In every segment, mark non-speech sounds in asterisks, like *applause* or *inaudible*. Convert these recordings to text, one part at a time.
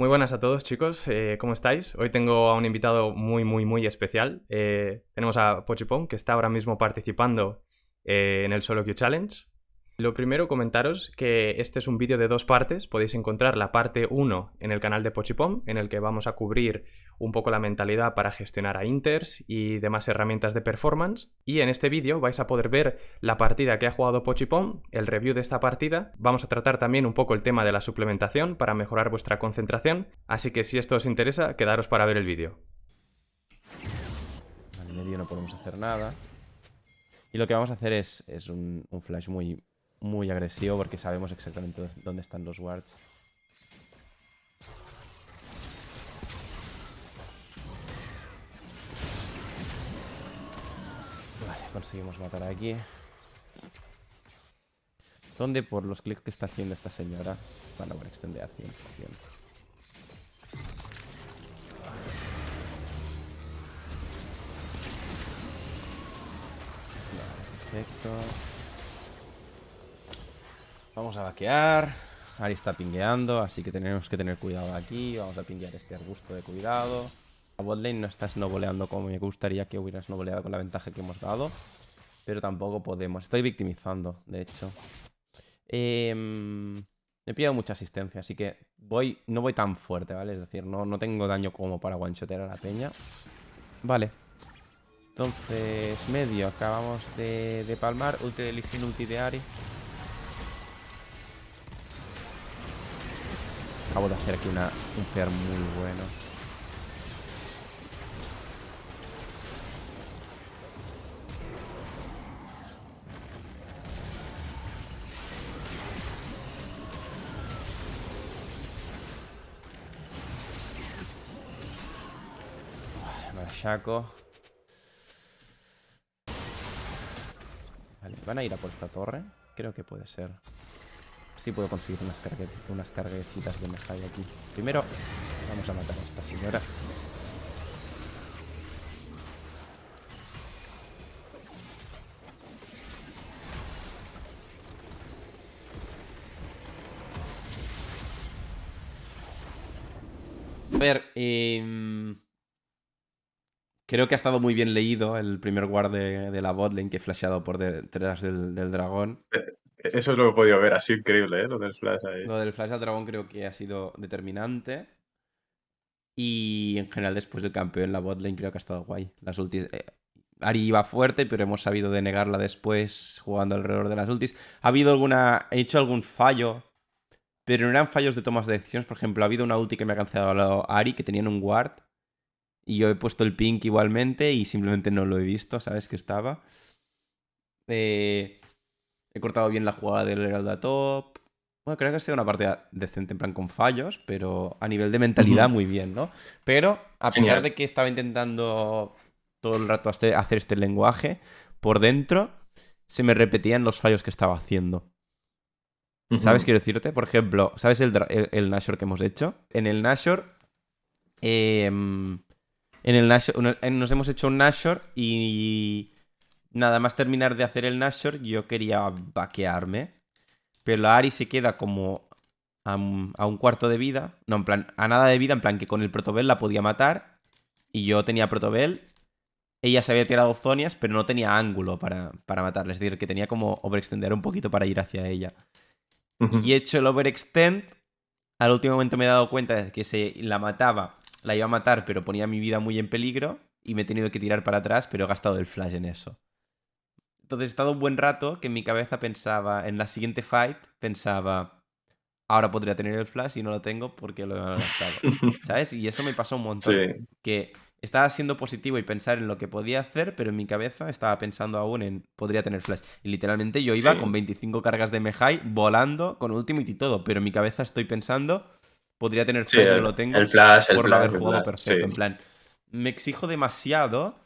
Muy buenas a todos chicos, eh, ¿cómo estáis? Hoy tengo a un invitado muy muy muy especial. Eh, tenemos a Pochipom que está ahora mismo participando eh, en el Solo Q Challenge. Lo primero, comentaros que este es un vídeo de dos partes. Podéis encontrar la parte 1 en el canal de Pochipom, en el que vamos a cubrir un poco la mentalidad para gestionar a Inters y demás herramientas de performance. Y en este vídeo vais a poder ver la partida que ha jugado Pochipom, el review de esta partida. Vamos a tratar también un poco el tema de la suplementación para mejorar vuestra concentración. Así que si esto os interesa, quedaros para ver el vídeo. Al medio no podemos hacer nada. Y lo que vamos a hacer es, es un, un flash muy, muy agresivo porque sabemos exactamente dónde están los wards. Vale, conseguimos matar aquí. ¿Dónde por los clics que está haciendo esta señora van a extender 100%. perfecto. Vamos a vaquear. Ari está pingueando, así que tenemos que tener cuidado aquí. Vamos a pinguear este arbusto de cuidado. La botlane no está snowboleando como me gustaría que hubiera snowboleado con la ventaja que hemos dado. Pero tampoco podemos. Estoy victimizando, de hecho. Eh, he pillado mucha asistencia, así que voy, no voy tan fuerte, ¿vale? Es decir, no, no tengo daño como para one-shotear a la peña. Vale. Entonces, medio. Acabamos de, palmar. Ulti de Lee ulti de Ari. Acabo de hacer aquí una, un fear muy bueno. Shaco. Vale, ¿van a ir a por esta torre? Creo que puede ser. Sí puedo conseguir unas, unas carguecitas de Mejai aquí. Primero, vamos a matar a esta señora. A ver, eh, creo que ha estado muy bien leído el primer guard de, la botlane que he flasheado por detrás del dragón. Eh, eso lo he podido ver, ha sido increíble, ¿eh? Lo del flash ahí. Lo del flash al dragón creo que ha sido determinante. Y en general después del campeón la botlane creo que ha estado guay. Las ultis... Eh, Ari iba fuerte, pero hemos sabido denegarla después jugando alrededor de las ultis. Ha habido alguna... He hecho algún fallo, pero no eran fallos de tomas de decisiones. Por ejemplo, ha habido una ulti que me ha cancelado Ari que tenían un ward. Y yo he puesto el pink igualmente y simplemente no lo he visto, ¿sabes? Que estaba. Eh... He cortado bien la jugada del Heralda Top. Bueno, creo que ha sido una partida decente, en plan con fallos, pero a nivel de mentalidad muy bien, ¿no? Pero a pesar de que estaba intentando todo el rato hacer este lenguaje, por dentro se me repetían los fallos que estaba haciendo. ¿Sabes? Quiero decirte, por ejemplo, ¿sabes el, el, Nashor que hemos hecho? En el Nashor, em, en el Nashor, nos hemos hecho un Nashor y nada más terminar de hacer el Nashor, yo quería vaquearme. Pero la Ari se queda como a un, cuarto de vida. No, en plan, a nada de vida, en plan que con el Protobel la podía matar. Y yo tenía Protobel. Ella se había tirado zonias, pero no tenía ángulo para, para matarla. Es decir, que tenía como overextender un poquito para ir hacia ella. Y he hecho el overextend. Al último momento me he dado cuenta de que se la mataba, la iba a matar, pero ponía mi vida muy en peligro. Y me he tenido que tirar para atrás, pero he gastado el flash en eso. Entonces he estado un buen rato que en mi cabeza pensaba, en la siguiente fight, pensaba, ahora podría tener el flash y no lo tengo porque lo he gastado. *laughs* ¿Sabes? Y eso me pasó un montón. Que estaba siendo positivo y pensar en lo que podía hacer, pero en mi cabeza estaba pensando aún en podría tener flash. Y literalmente yo iba con 25 cargas de Mejai volando con Ultimate y todo, pero en mi cabeza estoy pensando podría tener flash y no lo tengo el flash, por el haber jugado perfecto. En plan, me exijo demasiado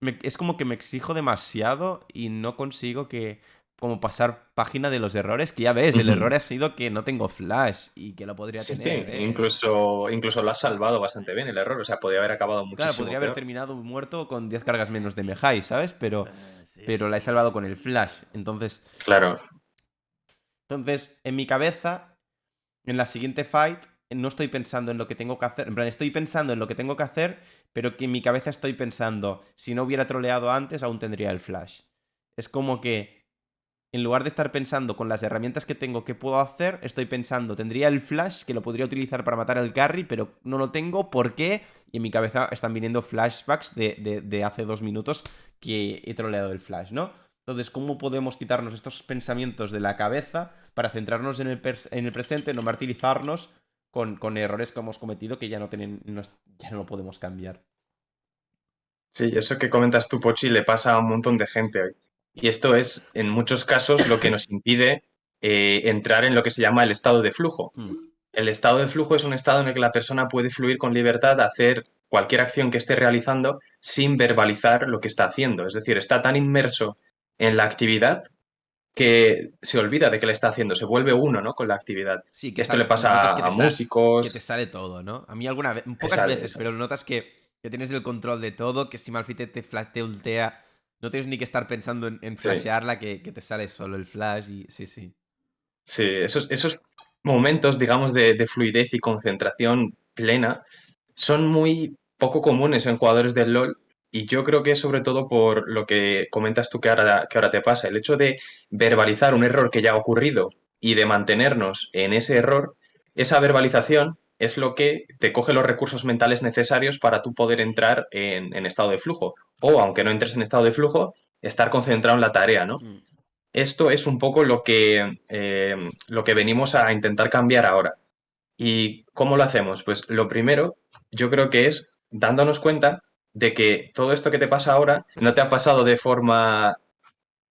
es como que me exijo demasiado y no consigo que como pasar página de los errores, que ya ves, el error ha sido que no tengo flash y que lo podría tener. Sí. ¿eh? Incluso, incluso lo has salvado bastante bien el error, o sea, podría haber acabado muchísimo Claro, podría haber terminado muerto con 10 cargas menos de Mejai, ¿sabes? Pero, eh, pero la he salvado con el flash, entonces... Claro. Entonces, en mi cabeza, en la siguiente fight, no estoy pensando en lo que tengo que hacer. En plan, estoy pensando en lo que tengo que hacer, pero que en mi cabeza estoy pensando, si no hubiera troleado antes, aún tendría el flash. Es como que, en lugar de estar pensando con las herramientas que tengo qué puedo hacer, estoy pensando, tendría el flash que lo podría utilizar para matar al carry, pero no lo tengo. ¿Por qué? Y en mi cabeza están viniendo flashbacks de, de hace dos minutos que he troleado el flash, ¿no? Entonces, ¿cómo podemos quitarnos estos pensamientos de la cabeza para centrarnos en el, en el presente, no martirizarnos con, errores que hemos cometido que ya no, tienen, ya no lo podemos cambiar? Sí, eso que comentas tú, Pochi, le pasa a un montón de gente hoy. Y esto es, en muchos casos, lo que nos impide eh, entrar en lo que se llama el estado de flujo. Mm. El estado de flujo es un estado en el que la persona puede fluir con libertad, hacer cualquier acción que esté realizando sin verbalizar lo que está haciendo. Es decir, está tan inmerso en la actividad que se olvida de que le está haciendo, se vuelve uno, ¿no? Con la actividad. Sí, que Esto le pasa a, músicos. Que te sale todo, ¿no? A mí alguna vez, pocas veces, pero notas que, tienes el control de todo, que si Malfite te, flash, te ultea, no tienes ni que estar pensando en, flashearla, que, te sale solo el flash y sí, sí. Sí, esos, esos momentos, digamos, de, de fluidez y concentración plena son muy poco comunes en jugadores del LoL y yo creo que es sobre todo por lo que comentas tú que ahora, que ahora te pasa, el hecho de verbalizar un error que ya ha ocurrido y de mantenernos en ese error, esa verbalización es lo que te coge los recursos mentales necesarios para tú poder entrar en, estado de flujo. O, aunque no entres en estado de flujo, estar concentrado en la tarea, ¿no? Mm. Esto es un poco lo que, eh, lo que venimos a intentar cambiar ahora. ¿Y cómo lo hacemos? Pues lo primero, yo creo que es dándonos cuenta de que todo esto que te pasa ahora no te ha pasado de forma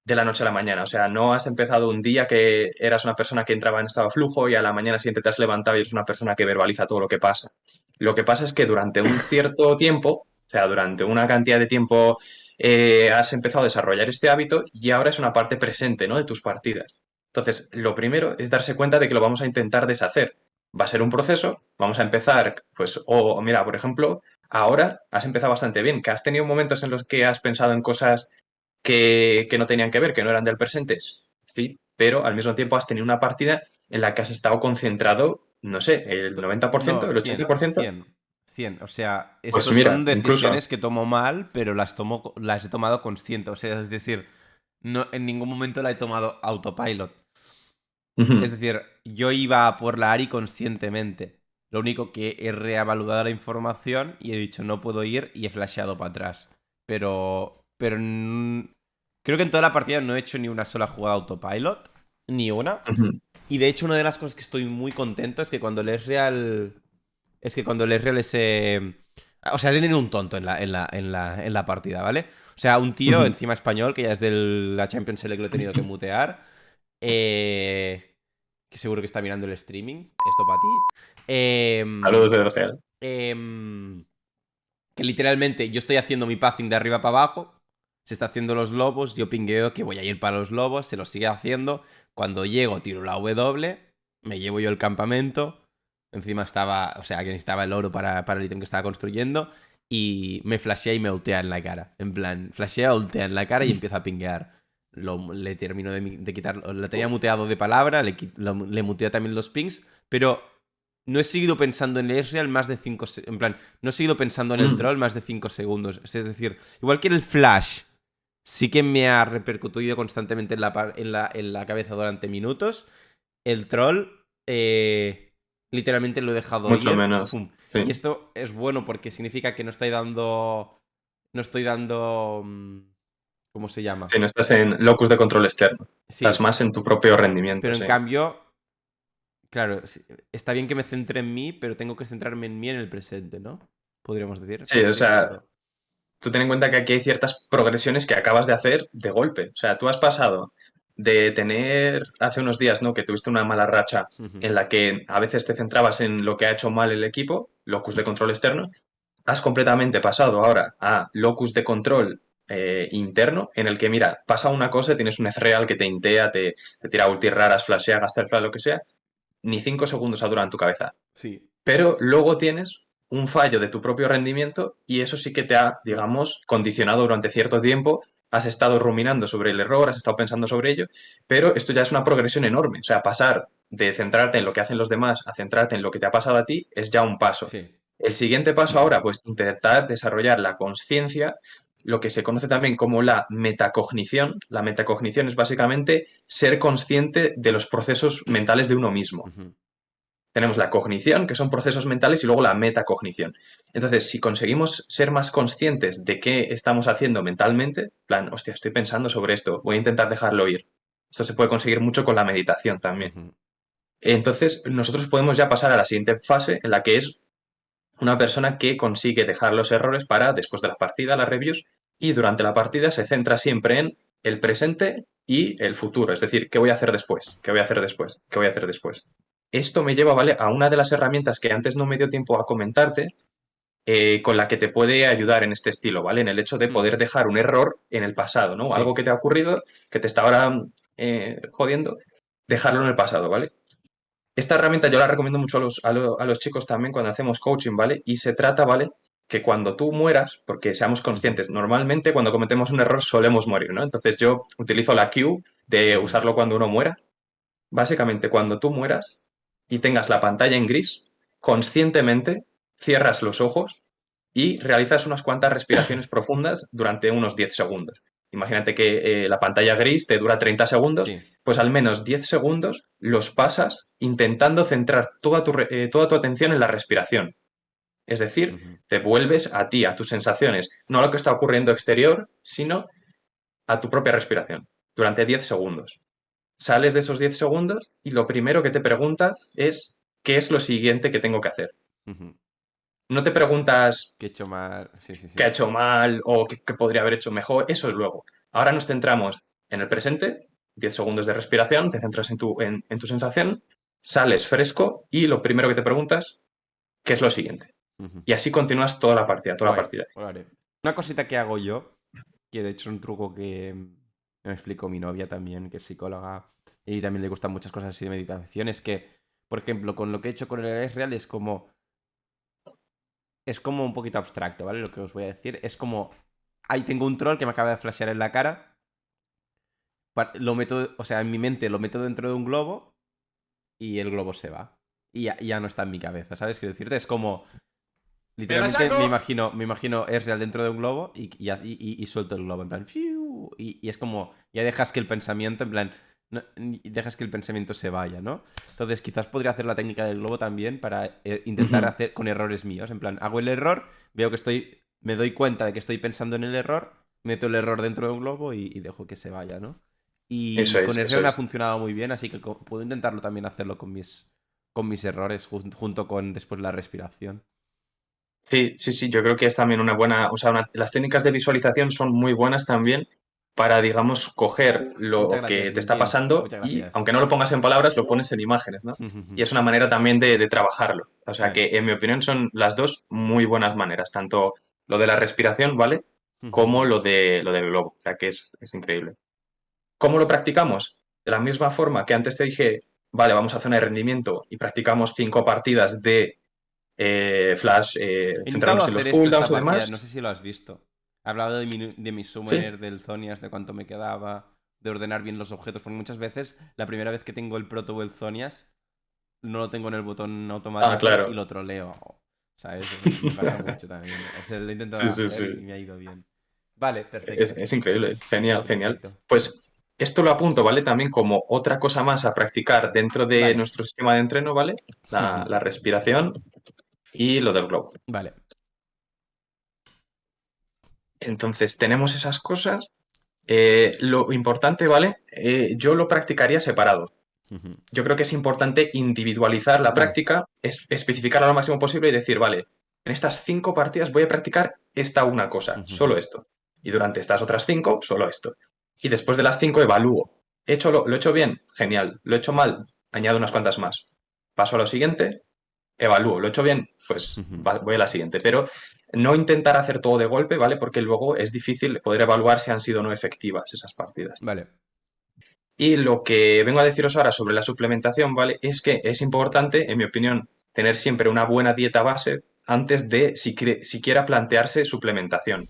de la noche a la mañana. O sea, no has empezado un día que eras una persona que entraba en estado flujo y a la mañana siguiente te has levantado y eres una persona que verbaliza todo lo que pasa. Lo que pasa es que durante un cierto tiempo, o sea, durante una cantidad de tiempo eh, has empezado a desarrollar este hábito y ahora es una parte presente, ¿no? De tus partidas. Entonces, lo primero es darse cuenta de que lo vamos a intentar deshacer. Va a ser un proceso, vamos a empezar, pues, o mira, por ejemplo, ahora has empezado bastante bien, que has tenido momentos en los que has pensado en cosas que, no tenían que ver, que no eran del presente, sí, pero al mismo tiempo has tenido una partida en la que has estado concentrado, no sé, el 90%, el 80%. 100, 100. O sea, pues estas son decisiones que tomo mal, pero las, tomo, las he tomado consciente. O sea, es decir, no, en ningún momento la he tomado autopilot. Es decir, yo iba por la ARI conscientemente. Lo único que he reevaluado la información y he dicho no puedo ir y he flasheado para atrás. Pero. Pero. Creo que en toda la partida no he hecho ni una sola jugada autopilot. Ni una. Y de hecho, una de las cosas que estoy muy contento es que cuando el real. Es que cuando el real ese. O sea, tienen un tonto en la, en la, en la, en la partida, ¿vale? O sea, un tío encima español, que ya es de la Champions League, lo he tenido que mutear. *laughs* Eh, que seguro que está mirando el streaming. Esto para ti. Eh, Saludos de real. Em, que literalmente yo estoy haciendo mi passing de arriba para abajo. Se está haciendo los lobos. Yo pingueo que voy a ir para los lobos. Se lo sigue haciendo. Cuando llego, tiro la W. Me llevo yo el campamento. Encima estaba, o sea, que necesitaba el oro para, para el ítem que estaba construyendo. Y me flashea y me ultea en la cara. En plan, flashea, ultea en la cara y *laughs* empieza a pinguear le termino de, quitar, lo tenía muteado de palabra, le, le muteé también los pings, pero no he seguido pensando en el más de 5 en plan, no he seguido pensando en el mm. troll más de 5 segundos. Es decir, igual que el flash sí que me ha repercutido constantemente en la, en la, en la cabeza durante minutos, el troll eh, literalmente lo he dejado Mucho menos. Y esto es bueno porque significa que no estoy dando... No estoy dando... ¿Cómo se llama? Si no estás en locus de control externo. Estás más en tu propio rendimiento. Pero en cambio, claro, está bien que me centre en mí, pero tengo que centrarme en mí en el presente, ¿no? Podríamos decir. Sí, o sea, tú ten en cuenta que aquí hay ciertas progresiones que acabas de hacer de golpe. O sea, tú has pasado de tener hace unos días, ¿no? Que tuviste una mala racha en la que a veces te centrabas en lo que ha hecho mal el equipo, locus de control externo, has completamente pasado ahora a locus de control eh, interno en el que, mira, pasa una cosa, tienes un real que te intea, te, te tira ulti raras, flashea, gasta el flash, lo que sea, ni cinco segundos ha durado en tu cabeza. Sí. Pero luego tienes un fallo de tu propio rendimiento y eso sí que te ha, digamos, condicionado durante cierto tiempo has estado ruminando sobre el error, has estado pensando sobre ello, pero esto ya es una progresión enorme. O sea, pasar de centrarte en lo que hacen los demás a centrarte en lo que te ha pasado a ti es ya un paso. El siguiente paso ahora, pues intentar desarrollar la conciencia, lo que se conoce también como la metacognición. La metacognición es básicamente ser consciente de los procesos mentales de uno mismo. Tenemos la cognición, que son procesos mentales, y luego la metacognición. Entonces, si conseguimos ser más conscientes de qué estamos haciendo mentalmente, plan, hostia, estoy pensando sobre esto, voy a intentar dejarlo ir. Esto se puede conseguir mucho con la meditación también. Entonces, nosotros podemos ya pasar a la siguiente fase, en la que es una persona que consigue dejar los errores para después de la partida, las reviews, y durante la partida se centra siempre en el presente y el futuro. Es decir, ¿qué voy a hacer después? ¿Qué voy a hacer después? ¿Qué voy a hacer después? Esto me lleva, ¿vale? A una de las herramientas que antes no me dio tiempo a comentarte, eh, con la que te puede ayudar en este estilo, ¿vale? En el hecho de poder dejar un error en el pasado, ¿no? Algo que te ha ocurrido, que te está ahora eh, jodiendo, dejarlo en el pasado, ¿vale? Esta herramienta yo la recomiendo mucho a los, a, los chicos también cuando hacemos coaching, ¿vale? Y se trata, ¿vale? Que cuando tú mueras, porque seamos conscientes, normalmente cuando cometemos un error solemos morir, ¿no? Entonces yo utilizo la Q de usarlo cuando uno muera. Básicamente, cuando tú mueras, y tengas la pantalla en gris, conscientemente cierras los ojos y realizas unas cuantas respiraciones profundas durante unos 10 segundos. Imagínate que eh, la pantalla gris te dura 30 segundos, pues al menos 10 segundos los pasas intentando centrar toda tu, eh, toda tu atención en la respiración. Es decir, te vuelves a ti, a tus sensaciones, no a lo que está ocurriendo exterior, sino a tu propia respiración, durante 10 segundos sales de esos 10 segundos y lo primero que te preguntas es ¿qué es lo siguiente que tengo que hacer? No te preguntas ¿Qué he hecho mal? ¿Qué ha hecho mal? o qué, podría haber hecho mejor? Eso es luego. Ahora nos centramos en el presente, 10 segundos de respiración, te centras en tu, en, tu sensación, sales fresco y lo primero que te preguntas, ¿qué es lo siguiente? Y así continúas toda la partida, toda la partida. Una cosita que hago yo, que de hecho es un truco que, me explicó mi novia también, que es psicóloga, y también le gustan muchas cosas así de meditación, es que, por ejemplo, con lo que he hecho con el real es como... Es como un poquito abstracto, ¿vale? Lo que os voy a decir. Es como... Ahí tengo un troll que me acaba de flashear en la cara. Lo meto, o sea, en mi mente lo meto dentro de un globo y el globo se va. Y ya, no está en mi cabeza, ¿sabes? Quiero decirte, es como... Literalmente me imagino, me imagino es real dentro de un globo y, y, y, suelto el globo en plan y, es como, ya dejas que el pensamiento, en plan, dejas que el pensamiento se vaya, ¿no? Entonces quizás podría hacer la técnica del globo también para eh, intentar hacer con errores míos, en plan, hago el error, veo que estoy, me doy cuenta de que estoy pensando en el error, meto el error dentro de un globo y, dejo que se vaya, ¿no? Y con el me ha funcionado muy bien, así que puedo intentarlo también hacerlo con mis, con mis errores, junto con después la respiración. Sí, sí, sí, yo creo que es también una buena, o sea, las técnicas de visualización son muy buenas también para, digamos, coger lo que te está pasando y, aunque no lo pongas en palabras, lo pones en imágenes, ¿no? Y es una manera también de, trabajarlo. O sea que, en mi opinión, son las dos muy buenas maneras, tanto lo de la respiración, ¿vale? Como lo, de, lo del globo. O sea que es, increíble. ¿Cómo lo practicamos? De la misma forma que antes te dije, vale, vamos a zona de rendimiento y practicamos cinco partidas de eh, Flash, eh, centrarnos en los cooldowns y demás. No sé si lo has visto. Hablado de mi, de mi summoner, del Zonias, de cuánto me quedaba, de ordenar bien los objetos, porque muchas veces la primera vez que tengo el proto o el Zonias no lo tengo en el botón automático ah, y lo troleo. ¿Sabes? *laughs* Me pasa mucho también. O sea, lo he intentado hacer y me ha ido bien. Vale, perfecto. Es, increíble, genial, genial. Pues esto lo apunto, ¿vale? También como otra cosa más a practicar dentro de nuestro sistema de entreno, ¿vale? La, *laughs* la respiración y lo del globo. Vale. Entonces, tenemos esas cosas. Eh, lo importante, ¿vale? Eh, yo lo practicaría separado. Yo creo que es importante individualizar la práctica, es, especificarla lo máximo posible y decir, vale, en estas cinco partidas voy a practicar esta una cosa, solo esto. Y durante estas otras cinco, solo esto. Y después de las cinco evalúo. ¿He hecho lo, ¿Lo he hecho bien? Genial. ¿Lo he hecho mal? Añado unas cuantas más. Paso a lo siguiente, evalúo. ¿Lo he hecho bien? Pues voy a la siguiente. Pero no intentar hacer todo de golpe, ¿vale? Porque luego es difícil poder evaluar si han sido o no efectivas esas partidas. Vale. Y lo que vengo a deciros ahora sobre la suplementación, ¿vale? Es que es importante, en mi opinión, tener siempre una buena dieta base antes de siquiera plantearse suplementación.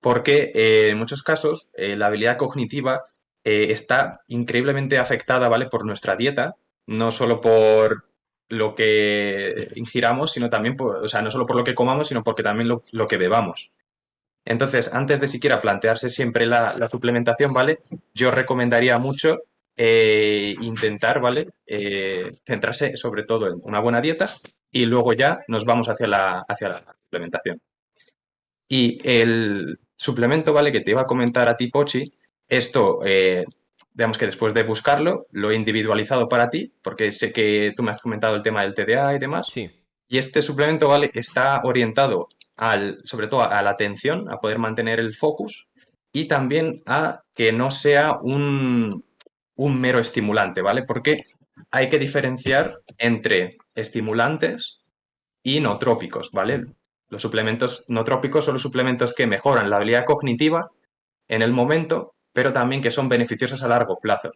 porque eh, en muchos casos eh, la habilidad cognitiva eh, está increíblemente afectada, ¿vale? Por nuestra dieta, no solo por lo que ingiramos, sino también o sea, no solo por lo que comamos, sino porque también lo, que bebamos. Entonces, antes de siquiera plantearse siempre la, suplementación, ¿vale? Yo recomendaría mucho intentar, ¿vale? centrarse sobre todo en una buena dieta y luego ya nos vamos hacia la, hacia la suplementación. Y el suplemento, ¿vale? Que te iba a comentar a ti, Pochi, esto, eh, digamos que después de buscarlo, lo he individualizado para ti, porque sé que tú me has comentado el tema del TDA y demás. Sí. Y este suplemento, ¿vale? Está orientado al, sobre todo a la atención, a poder mantener el focus y también a que no sea un, un mero estimulante, ¿vale? Porque hay que diferenciar entre estimulantes y no trópicos, ¿vale? Los suplementos no trópicos son los suplementos que mejoran la habilidad cognitiva en el momento, pero también que son beneficiosos a largo plazo.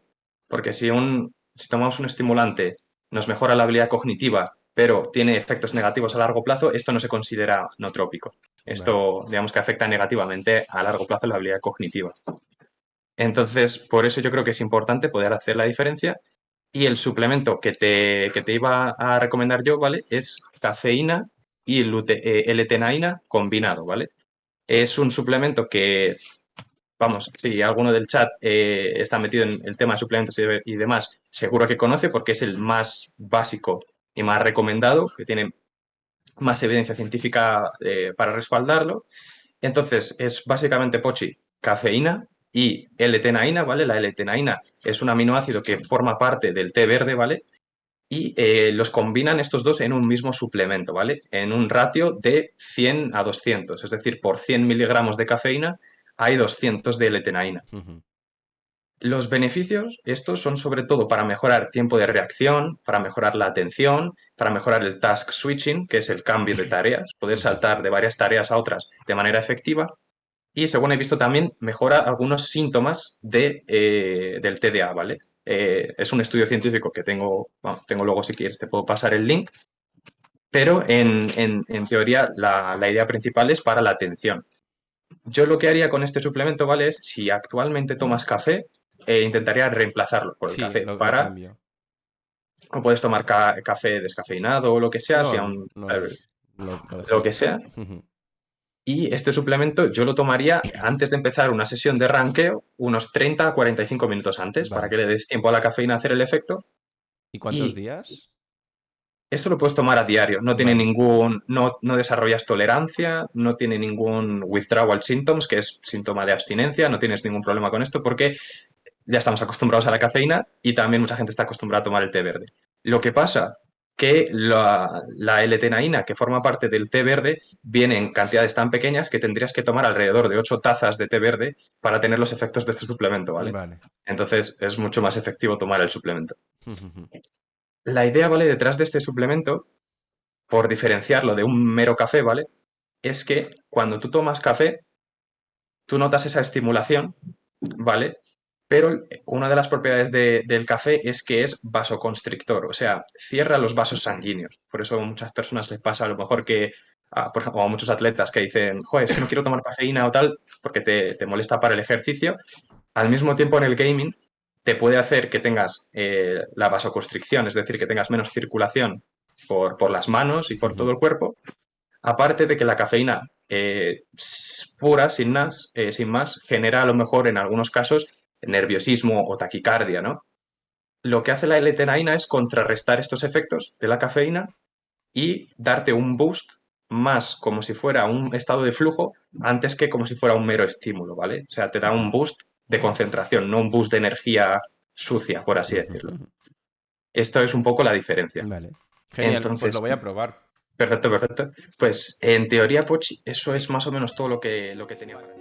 Porque si, un, si tomamos un estimulante nos mejora la habilidad cognitiva, pero tiene efectos negativos a largo plazo, esto no se considera no trópico. Esto, digamos que afecta negativamente a largo plazo la habilidad cognitiva. Entonces, por eso yo creo que es importante poder hacer la diferencia. Y el suplemento que te, que te iba a recomendar yo, ¿vale? Es cafeína y L-tenaina eh, combinado, ¿vale? Es un suplemento que, vamos, si alguno del chat eh, está metido en el tema de suplementos y, demás, seguro que conoce porque es el más básico y más recomendado, que tiene más evidencia científica eh, para respaldarlo. Entonces, es básicamente pochi, cafeína y L-tenaina, ¿vale? La L-tenaina es un aminoácido que forma parte del té verde, ¿vale? y eh, los combinan estos dos en un mismo suplemento, ¿vale? En un ratio de 100 a 200, es decir, por 100 miligramos de cafeína hay 200 de L-tenaina. Los beneficios, estos son sobre todo para mejorar tiempo de reacción, para mejorar la atención, para mejorar el task switching, que es el cambio de tareas, poder saltar de varias tareas a otras de manera efectiva. Y según he visto también, mejora algunos síntomas de, eh, del TDA, ¿vale? Eh, es un estudio científico que tengo, tengo luego si quieres, te puedo pasar el link, pero en, teoría la, idea principal es para la atención. Yo lo que haría con este suplemento, ¿vale? Es si actualmente tomas café, eh, intentaría reemplazarlo por el café para... O puedes tomar café descafeinado o lo que sea, si aún, lo, que sea. Y este suplemento yo lo tomaría antes de empezar una sesión de ranqueo, unos 30 a 45 minutos antes, para que le des tiempo a la cafeína a hacer el efecto. ¿Y cuántos días? Esto lo puedes tomar a diario, no tiene ningún, no, no, desarrollas tolerancia, no tiene ningún withdrawal symptoms, que es síntoma de abstinencia, no tienes ningún problema con esto porque ya estamos acostumbrados a la cafeína y también mucha gente está acostumbrada a tomar el té verde. Lo que pasa que la, la L-tenaína, que forma parte del té verde, viene en cantidades tan pequeñas que tendrías que tomar alrededor de 8 tazas de té verde para tener los efectos de este suplemento, ¿vale? Entonces es mucho más efectivo tomar el suplemento. La idea, ¿vale? Detrás de este suplemento, por diferenciarlo de un mero café, ¿vale? Es que cuando tú tomas café, tú notas esa estimulación, ¿vale? pero una de las propiedades del café es que es vasoconstrictor, o sea, cierra los vasos sanguíneos. Por eso a muchas personas les pasa a lo mejor que, a, por ejemplo, a muchos atletas que dicen, joder, es que no quiero tomar cafeína o tal, porque te, molesta para el ejercicio. Al mismo tiempo en el gaming te puede hacer que tengas eh, la vasoconstricción, es decir, que tengas menos circulación por, por las manos y por todo el cuerpo. Aparte de que la cafeína eh, pura, sin más, eh, sin más, genera a lo mejor en algunos casos nerviosismo o taquicardia, ¿no? Lo que hace la L-tenaina es contrarrestar estos efectos de la cafeína y darte un boost más como si fuera un estado de flujo antes que como si fuera un mero estímulo, ¿vale? O sea, te da un boost de concentración, no un boost de energía sucia, por así decirlo. Esto es un poco la diferencia. Vale. Genial, pues Entonces, lo voy a probar. Perfecto, perfecto. Pues en teoría, Pochi, eso es más o menos todo lo que, lo que tenía para ti.